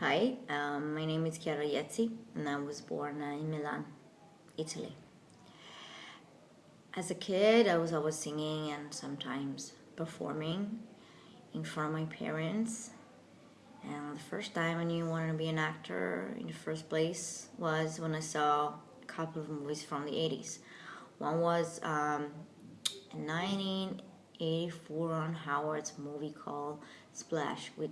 Hi, um, my name is Chiara Iezzi and I was born uh, in Milan, Italy. As a kid, I was always singing and sometimes performing in front of my parents. And the first time I knew I wanted to be an actor in the first place was when I saw a couple of movies from the 80s. One was um, a 1984 Ron Howard's movie called Splash with